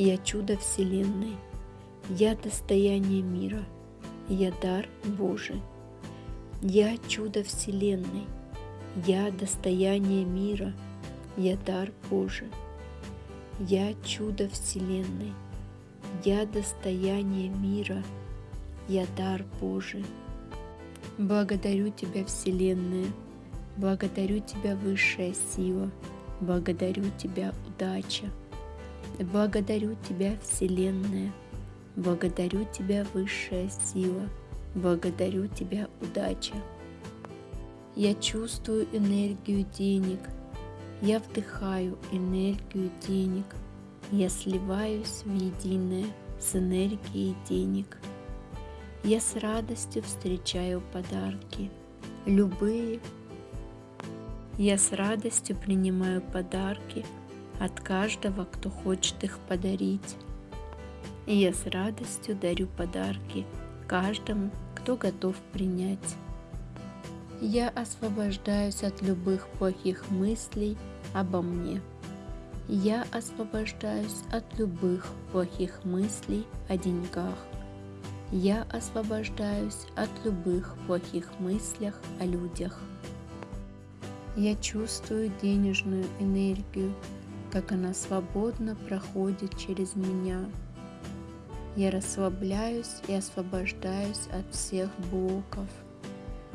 Я чудо Вселенной. Я достояние мира. Я дар Божий. Я чудо Вселенной. Я достояние мира. Я дар Божий. Я чудо Вселенной. Я достояние мира. Я дар Божий. Благодарю Тебя, Вселенная. Благодарю Тебя, Высшая Сила. Благодарю Тебя, Удача. Благодарю Тебя, Вселенная. Благодарю Тебя, Высшая Сила. Благодарю Тебя, Удача. Я чувствую энергию денег. Я вдыхаю энергию денег. Я сливаюсь в единое с энергией денег. Я с радостью встречаю подарки, любые. Я с радостью принимаю подарки от каждого, кто хочет их подарить. И я с радостью дарю подарки каждому, кто готов принять. Я освобождаюсь от любых плохих мыслей обо мне. Я освобождаюсь от любых плохих мыслей о деньгах. Я освобождаюсь от любых плохих мыслях о людях. Я чувствую денежную энергию, как она свободно проходит через меня. Я расслабляюсь и освобождаюсь от всех блоков –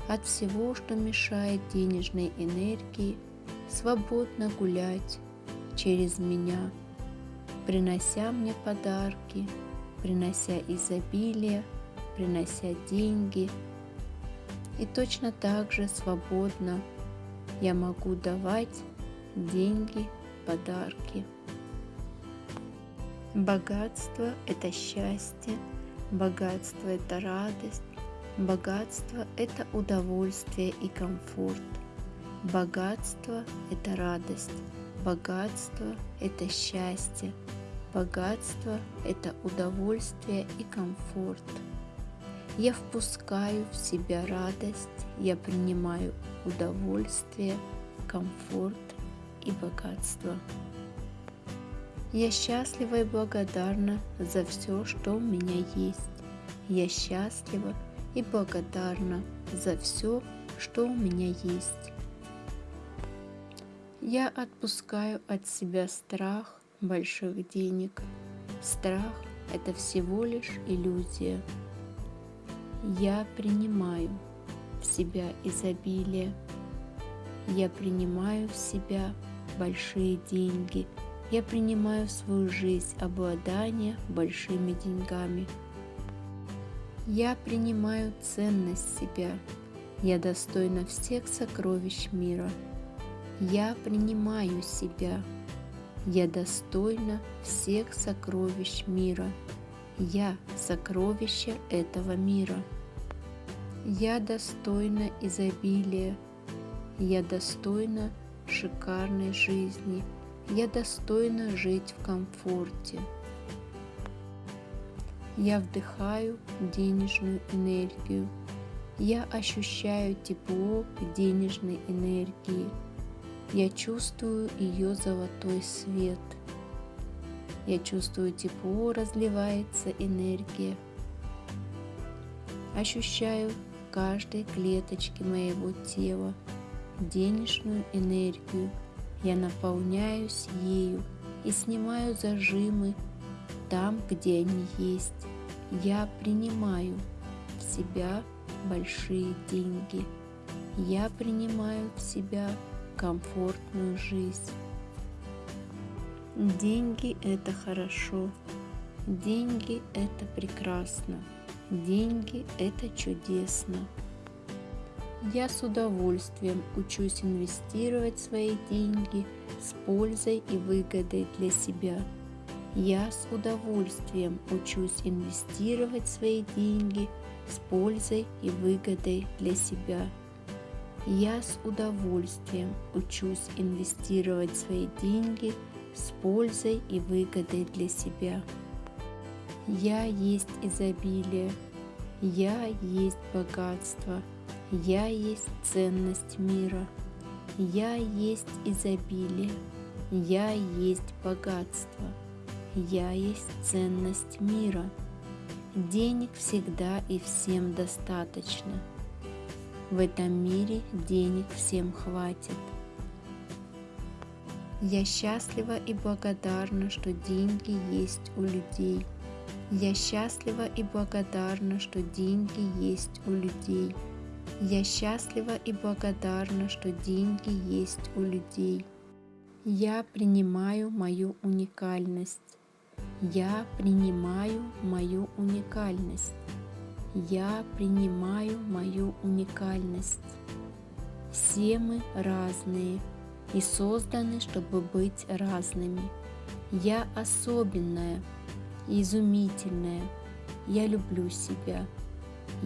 от всего, что мешает денежной энергии свободно гулять через меня, принося мне подарки, принося изобилие, принося деньги. И точно так же свободно я могу давать деньги, подарки. Богатство – это счастье, богатство – это радость, Богатство – это удовольствие и комфорт. Богатство – это радость. Богатство – это счастье. Богатство – это удовольствие и комфорт. Я впускаю в себя радость, я принимаю удовольствие, комфорт и богатство. Я счастлива и благодарна за все, что у меня есть. Я счастлива и благодарна за все, что у меня есть. Я отпускаю от себя страх больших денег. Страх – это всего лишь иллюзия. Я принимаю в себя изобилие. Я принимаю в себя большие деньги. Я принимаю в свою жизнь обладание большими деньгами – я принимаю ценность себя. Я достойна всех сокровищ мира. Я принимаю себя. Я достойна всех сокровищ мира. Я сокровище этого мира. Я достойна изобилия. Я достойна шикарной жизни. Я достойна жить в комфорте. Я вдыхаю денежную энергию. Я ощущаю тепло денежной энергии. Я чувствую ее золотой свет. Я чувствую тепло, разливается энергия. Ощущаю каждой клеточке моего тела денежную энергию. Я наполняюсь ею и снимаю зажимы там, где они есть. Я принимаю в себя большие деньги. Я принимаю в себя комфортную жизнь. Деньги – это хорошо. Деньги – это прекрасно. Деньги – это чудесно. Я с удовольствием учусь инвестировать свои деньги с пользой и выгодой для себя – я с удовольствием учусь инвестировать свои деньги с пользой и выгодой для себя. Я с удовольствием учусь инвестировать свои деньги с пользой и выгодой для себя. Я есть изобилие, я есть богатство, я есть ценность мира, я есть изобилие, я есть богатство – Я есть ценность мира. Денег всегда и всем достаточно. В этом мире денег всем хватит. Я счастлива и благодарна, что деньги есть у людей. Я счастлива и благодарна, что деньги есть у людей. Я счастлива и благодарна, что деньги есть у людей. Я принимаю мою уникальность. Я принимаю мою уникальность. Я принимаю мою уникальность. Все мы разные и созданы, чтобы быть разными. Я особенная, изумительная. Я люблю себя.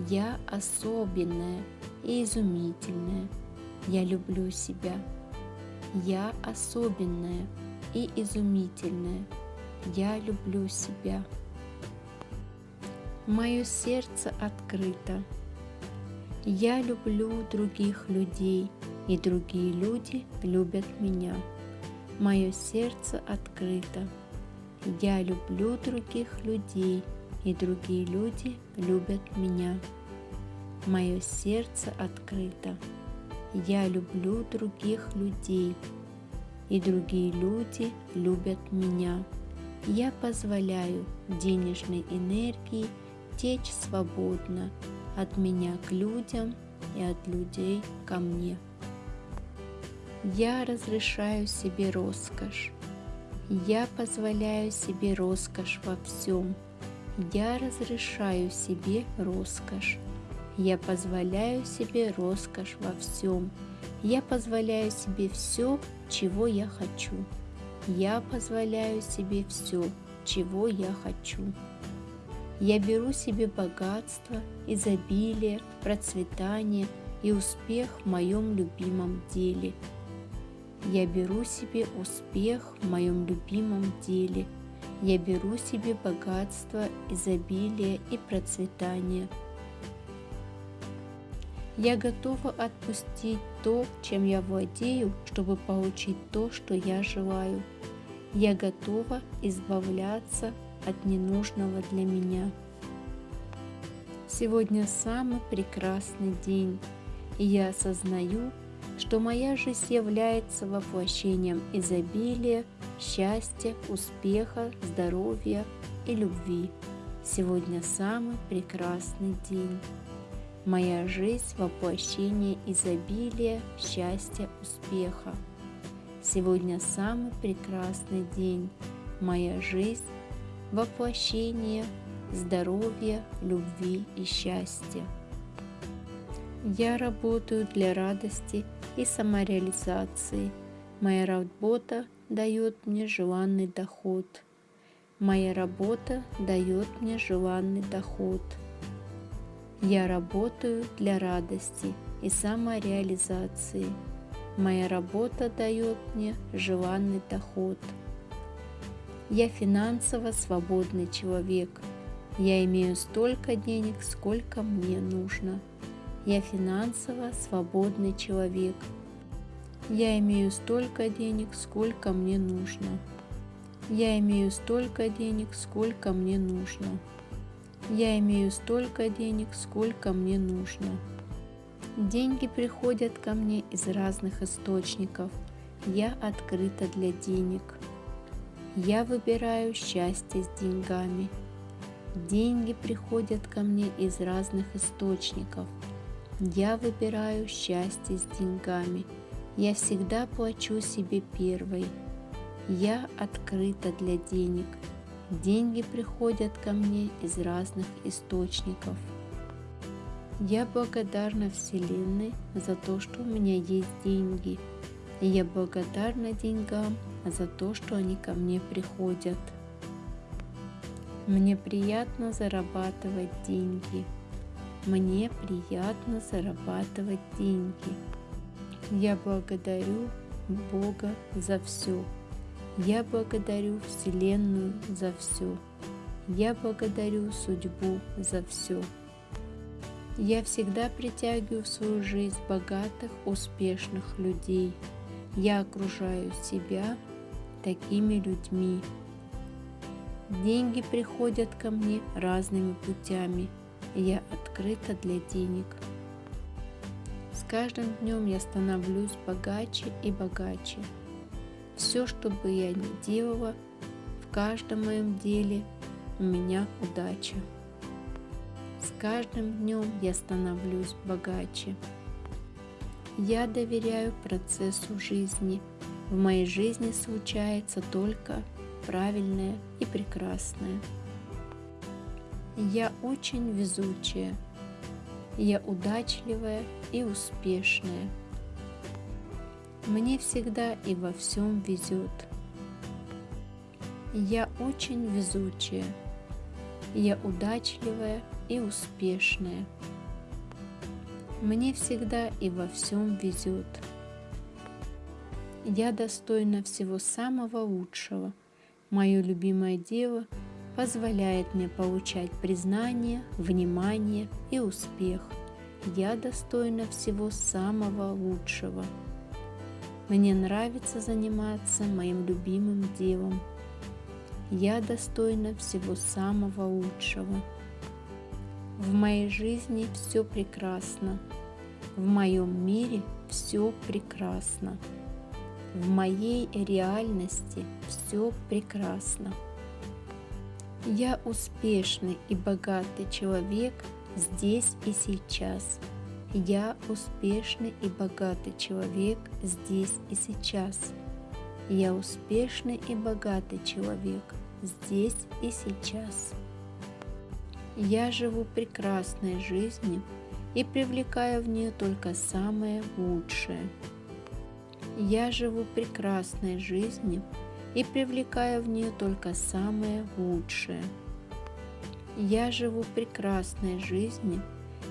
Я особенная и изумительная. Я люблю себя. Я особенная и изумительная. Я люблю себя. Мое сердце открыто. Я люблю других людей, и другие люди любят меня. Мое сердце открыто. Я люблю других людей, и другие люди любят меня. Мое сердце открыто. Я люблю других людей, и другие люди любят меня. Я позволяю денежной энергии течь свободно от меня к людям и от людей ко мне. Я разрешаю себе роскошь. Я позволяю себе роскошь во всем. Я разрешаю себе роскошь. Я позволяю себе роскошь во всем. Я позволяю себе все, чего я хочу. Я позволяю себе все, чего я хочу. Я беру себе богатство, изобилие, процветание и успех в моем любимом деле. Я беру себе успех в моем любимом деле. Я беру себе богатство, изобилие и процветание. Я готова отпустить то, чем я владею, чтобы получить то, что я желаю. Я готова избавляться от ненужного для меня. Сегодня самый прекрасный день, и я осознаю, что моя жизнь является воплощением изобилия, счастья, успеха, здоровья и любви. Сегодня самый прекрасный день. Моя жизнь – воплощение изобилия, счастья, успеха. Сегодня самый прекрасный день. Моя жизнь воплощение здоровья, любви и счастья. Я работаю для радости и самореализации. Моя работа дает мне желанный доход. Моя работа дает мне желанный доход. Я работаю для радости и самореализации. Моя работа дает мне желанный доход. Я финансово свободный человек. Я имею столько денег, сколько мне нужно. Я финансово свободный человек. Я имею столько денег, сколько мне нужно. Я имею столько денег, сколько мне нужно. Я имею столько денег, сколько мне нужно. Деньги приходят ко мне из разных источников. Я открыта для денег. Я выбираю счастье с деньгами. Деньги приходят ко мне из разных источников. Я выбираю счастье с деньгами. Я всегда плачу себе первой. Я открыта для денег. Деньги приходят ко мне из разных источников. Я благодарна Вселенной за то, что у меня есть деньги. Я благодарна деньгам за то, что они ко мне приходят. Мне приятно зарабатывать деньги. Мне приятно зарабатывать деньги. Я благодарю Бога за все. Я благодарю Вселенную за все. Я благодарю судьбу за все. Я всегда притягиваю в свою жизнь богатых, успешных людей. Я окружаю себя такими людьми. Деньги приходят ко мне разными путями. Я открыта для денег. Каждым днем я становлюсь богаче и богаче. Все, что бы я ни делала, в каждом моем деле у меня удача. С каждым днем я становлюсь богаче. Я доверяю процессу жизни. В моей жизни случается только правильное и прекрасное. Я очень везучая. Я удачливая и успешная. Мне всегда и во всем везет. Я очень везучая. Я удачливая и успешная. Мне всегда и во всем везет. Я достойна всего самого лучшего – Мое любимое дело позволяет мне получать признание, внимание и успех. Я достойна всего самого лучшего. Мне нравится заниматься моим любимым делом. Я достойна всего самого лучшего. В моей жизни все прекрасно. В моем мире все прекрасно. В моей реальности все прекрасно. Я успешный и богатый человек здесь и сейчас. Я успешный и богатый человек здесь и сейчас. Я успешный и богатый человек здесь и сейчас. Я живу прекрасной жизнью и привлекаю в нее только самое лучшее. Я живу прекрасной жизнью и привлекаю в нее только самое лучшее. Я живу прекрасной жизнью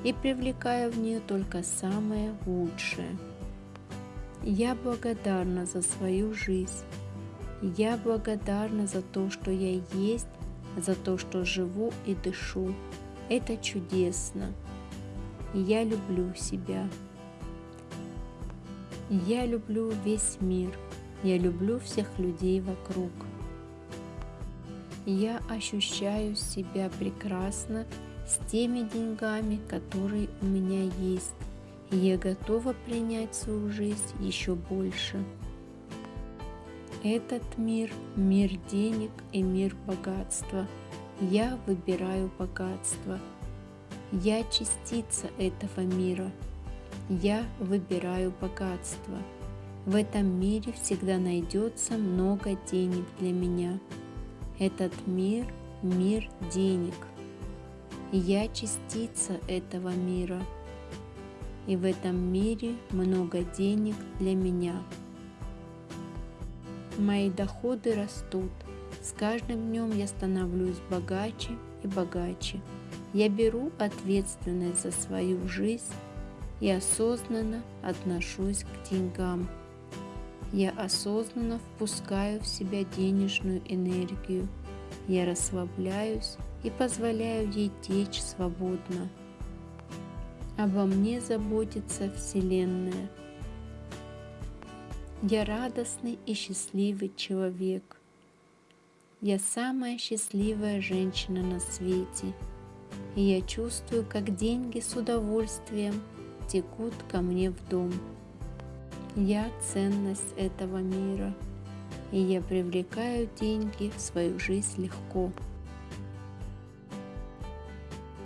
и привлекаю в нее только самое лучшее. Я благодарна за свою жизнь. Я благодарна за то, что я есть, за то, что живу и дышу. Это чудесно. Я люблю себя. Я люблю весь мир, я люблю всех людей вокруг. Я ощущаю себя прекрасно с теми деньгами, которые у меня есть, я готова принять свою жизнь еще больше. Этот мир – мир денег и мир богатства. Я выбираю богатство. Я частица этого мира – я выбираю богатство. В этом мире всегда найдется много денег для меня. Этот мир – мир денег. Я частица этого мира. И в этом мире много денег для меня. Мои доходы растут. С каждым днем я становлюсь богаче и богаче. Я беру ответственность за свою жизнь и осознанно отношусь к деньгам. Я осознанно впускаю в себя денежную энергию. Я расслабляюсь и позволяю ей течь свободно. Обо мне заботится Вселенная. Я радостный и счастливый человек. Я самая счастливая женщина на свете. И я чувствую, как деньги с удовольствием – текут ко мне в дом. Я ценность этого мира, и я привлекаю деньги в свою жизнь легко.